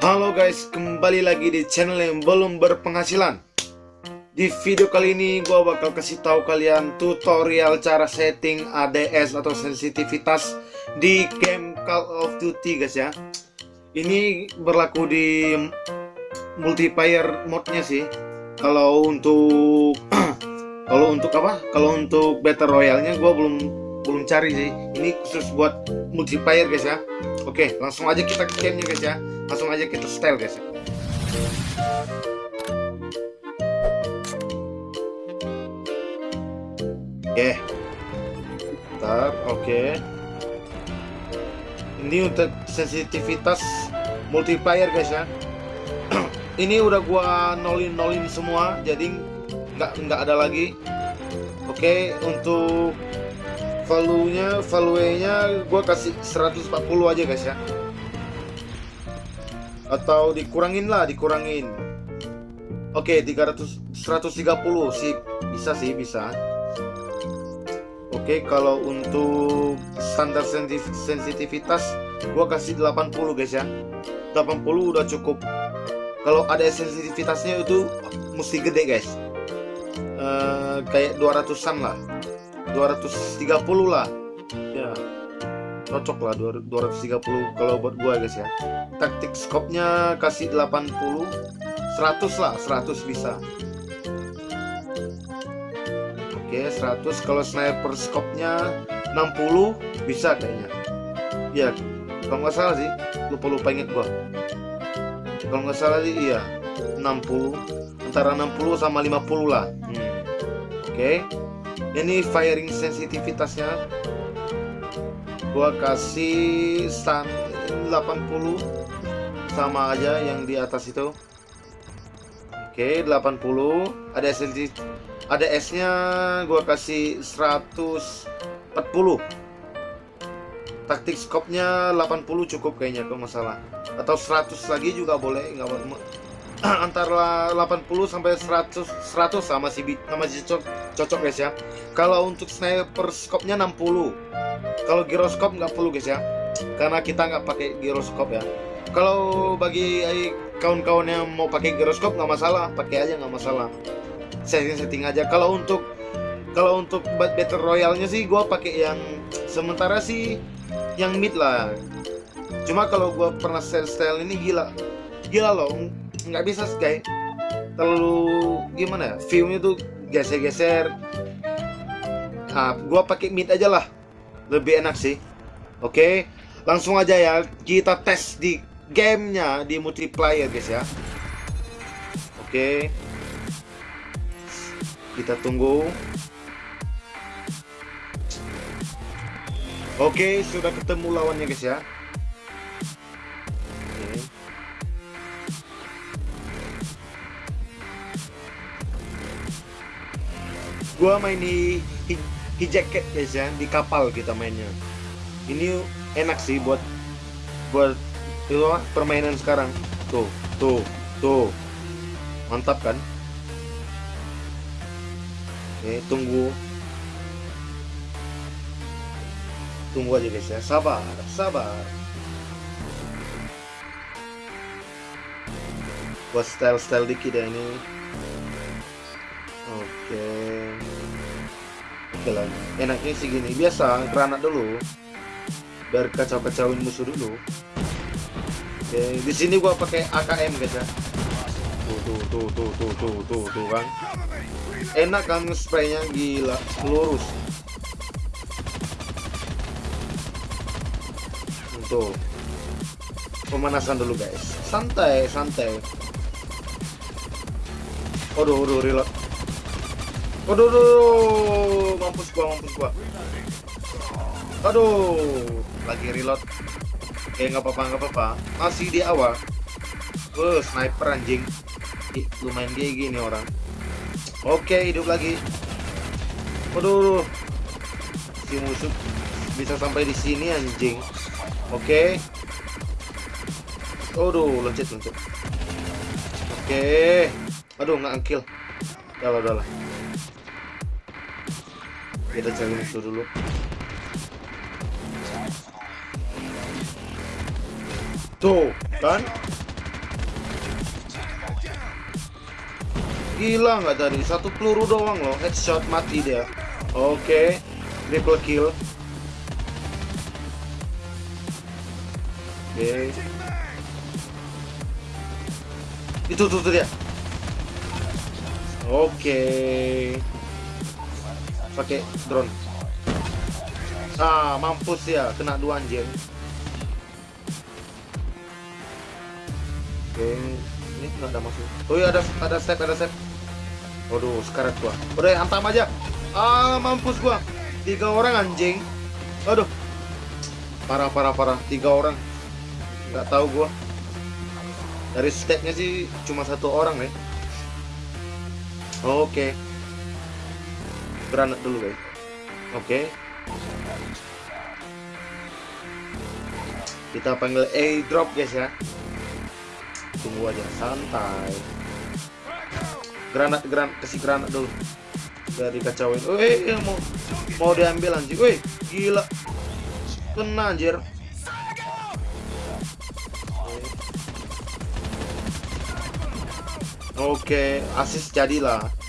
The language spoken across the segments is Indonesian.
Halo guys, kembali lagi di channel yang belum berpenghasilan. Di video kali ini gue bakal kasih tahu kalian tutorial cara setting ADS atau sensitivitas di game Call of Duty guys ya. Ini berlaku di multiplayer modnya sih. Kalau untuk kalau untuk apa? Kalau untuk battle royale-nya gue belum belum cari sih. Ini khusus buat multiplayer guys ya. Oke, langsung aja kita ke gamenya guys ya langsung aja kita style guys. Oke. Ntar oke. Ini untuk sensitivitas multiplayer guys ya. Ini udah gua nolin nolin semua jadi nggak nggak ada lagi. Oke untuk value nya value nya gua kasih 140 aja guys ya atau dikurangin lah dikurangin. Oke okay, 300 130 sih bisa sih bisa. Oke okay, kalau untuk standar sensitivitas gua kasih 80 guys ya. 80 udah cukup. Kalau ada sensitivitasnya itu mesti gede guys. Uh, kayak 200an lah. 230 lah cocok lah 230 kalau buat gua guys ya. Taktik scope-nya kasih 80 100 lah 100 bisa. Oke 100 kalau sniper scope-nya 60 bisa kayaknya. Ya kalau nggak salah sih lupa-lupa inget gua. Kalau nggak salah sih iya. 60 antara 60 sama 50 lah. Hmm. oke. Ini firing sensitivitasnya gua kasih stand 80 sama aja yang di atas itu. Oke 80 ada SLG ada S nya gua kasih 140 taktik scope nya 80 cukup kayaknya kalau masalah atau 100 lagi juga boleh nggak antara 80 sampai 100 100 sama si sama si cocok, cocok guys ya. Kalau untuk sniper scope nya 60 kalau giroskop nggak perlu guys ya. Karena kita nggak pakai giroskop ya. Kalau bagi kawan-kawan yang mau pakai giroskop nggak masalah. Pakai aja nggak masalah. Setting-setting aja. Kalau untuk kalau untuk battle royalnya sih gue pakai yang sementara sih yang mid lah. Cuma kalau gue pernah style style ini gila. Gila loh nggak bisa guys terlalu gimana ya viewnya tuh geser-geser. Nah gue pakai mid aja lah lebih enak sih. Oke langsung aja ya kita tes di gamenya di multiplayer guys ya. Oke. Kita tunggu. Oke sudah ketemu lawannya guys ya gua main di hijacket guys ya di kapal kita mainnya. Ini enak sih buat buat itu permainan sekarang. Tuh tuh tuh. Mantap kan? Oke, tunggu. Tunggu aja guys ya. Sabar sabar. Buat style-style dikit ya ini. Oke. okay lah enaknya sih gini. Biasa granat dulu. Biar kacau-kacauin musuh dulu. Oke di sini gua pakai AKM guys ya. Tuh tuh tuh tuh tuh tuh tuh tuh kan. Enak kan spraynya? Gila lurus. Tuh. Pemanasan dulu guys. Santai santai. Aduh, aduh, reload Aduh, aduh, mampus gua, mampus gua. Aduh, lagi reload. Eh, nggak apa-apa, nggak apa-apa. Masih di awal. Uh, sniper anjing. Ih, lumayan dia gini orang. Oke, hidup lagi. Aduh, si musuh bisa sampai di sini anjing. Oke. Aduh, loncat loncat. Oke. Aduh, nggak kill. Ya udah lah kita cari musuh dulu tuh kan gila nggak tadi satu peluru doang loh headshot mati dia oke okay. triple kill oke okay. itu tuh, tuh dia oke okay. Pakai drone. Ah, mampus ya, kena dua anjir. Oke, ini nggak ada masuk. Oh iya ada ada step ada step. Waduh, sekarat gua. Udah hantam aja. Ah, mampus gua. Tiga orang anjing. Aduh. Parah parah parah. Tiga orang. Nggak tahu gua. Dari stepnya sih cuma satu orang ya. Oke. Granat dulu guys. Oke. Kita panggil A-drop guys ya. Tunggu aja santai. Granat granat kasih granat dulu. Biar dikacauin. Woi, mau mau diambil anjing. Woi, gila. Kena anjir. Oke, asis jadilah.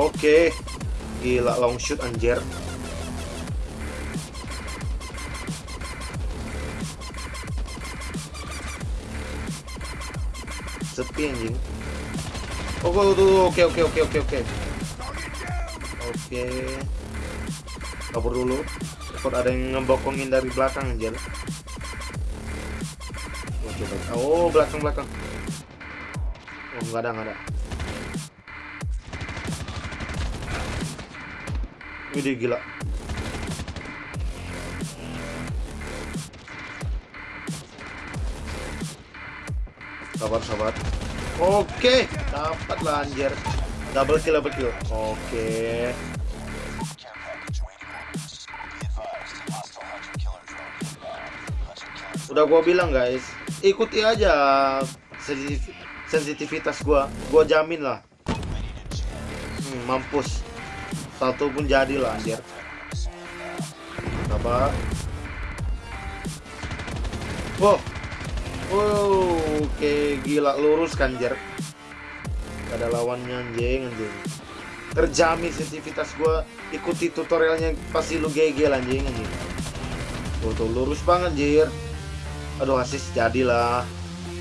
Oke. Gila long shoot anjir. Sepi anjing. Oh, oke oke oke oke oke. Oke. Kabur dulu. Takut ada yang ngebokongin dari belakang anjir. Oke, oh, belakang belakang. Oh, nggak ada nggak ada. Gila. Sabar, sabar. Oke, dapat lah anjir. Double kill, double kill. Oke. Udah gua bilang guys, ikuti aja sensitivitas gua. Gua jamin lah. Hmm, mampus satu pun jadi lah anjir. Sabar wow. Wow oke gila lurus kan jer ada lawannya anjing anjing. Terjamin sensitivitas gua ikuti tutorialnya pasti lu GG anjing anjing. Tuh, tuh lurus banget jir aduh asis jadilah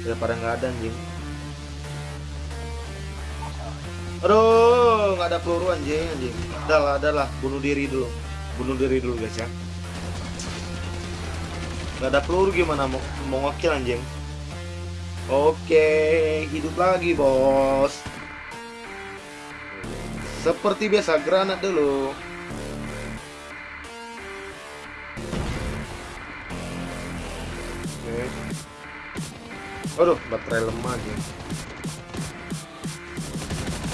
daripada nggak ada anjing. Aduh, nggak ada peluru anjing anjing. Udah lah, udah lah, bunuh diri dulu. Bunuh diri dulu guys ya. Nggak ada peluru gimana mau mau ngokil anjing. Oke, hidup lagi bos. Seperti biasa granat dulu. Oke. Aduh, baterai lemah anjing.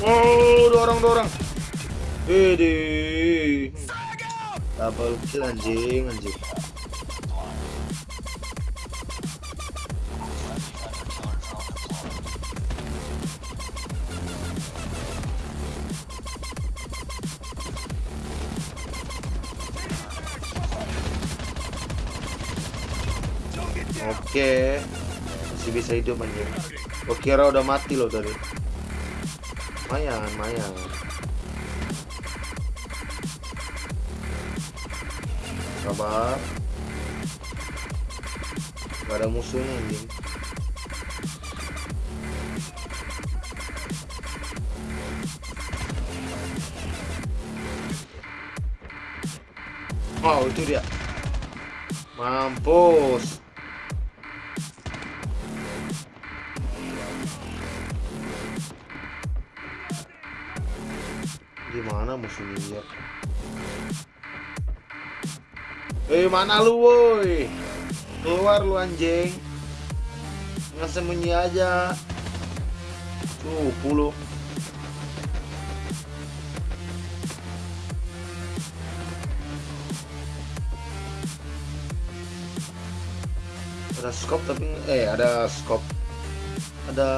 Oh, dua orang, dua orang. Ini double kill anjing, anjing. Oke, masih bisa hidup anjing. Gua kira udah mati loh tadi lumayan lumayan. Sabar gak ada musuhnya anjing. Wow itu dia. Mampus Gimana musuhnya? Eh mana lu woi? Keluar lu anjing. Nggak sembunyi aja. Tuh, puluh. Ada scope tapi eh ada scope. Ada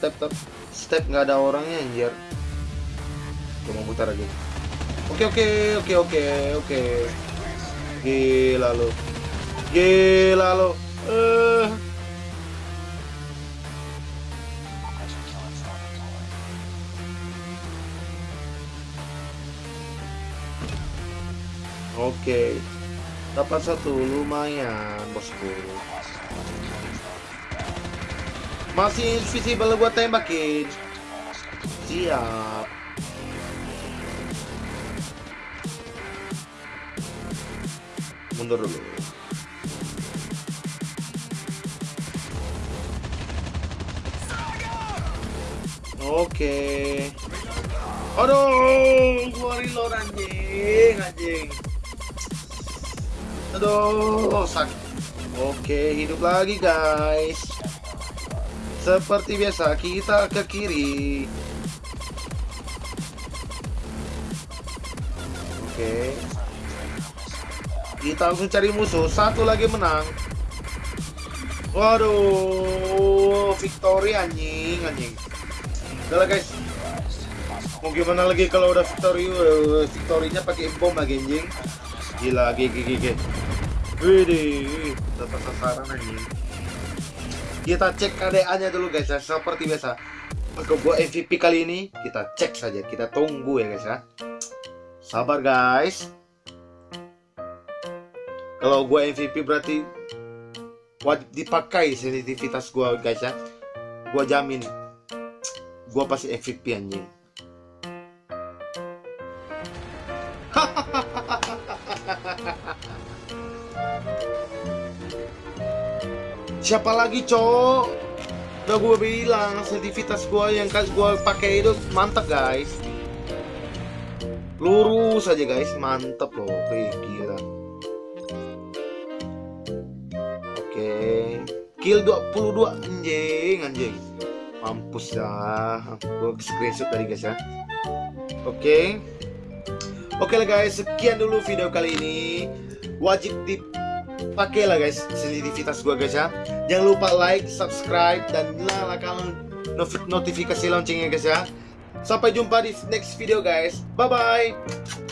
tap tap step nggak ada orangnya anjir coba putar lagi oke oke oke oke oke Gila lo. Gila lo. Eh. Oke. Dapat satu lumayan, bosku. Masih invisible buat tembakin. Siap. Mundur dulu. Oke. Aduh, gua reload anjing, anjing. Aduh, sakit. Oke, hidup lagi guys. Seperti biasa, kita ke kiri. Oke. Kita langsung cari musuh. Satu lagi menang. Waduh, victory anjing, anjing. Udah lah guys. Mau gimana lagi kalau udah victory, uh, victory-nya pakai bom lagi anjing. Gila, gigi gigi. Widih, dapat sasaran anjing. Kita cek KDA-nya dulu guys ya, seperti biasa. Untuk gua MVP kali ini, kita cek saja, kita tunggu ya guys ya. Sabar guys. Kalau gua MVP berarti wajib dipakai sensitivitas gua guys ya. Gua jamin gua pasti MVP anjing. Siapa lagi, Cok? Udah gue bilang sensitivitas gua yang kali gua pakai itu mantap, guys. Lurus aja, guys. Mantap loh. Kayak gila. Kill 22 anjing, anjing. Mampus ya. Gue screenshot tadi, guys ya. Oke. Oke lah guys, sekian dulu video kali ini. Wajib dipakai lah guys sensitivitas gua guys ya. Jangan lupa like, subscribe dan nyalakan notifikasi loncengnya guys ya. Sampai jumpa di next video guys. Bye bye.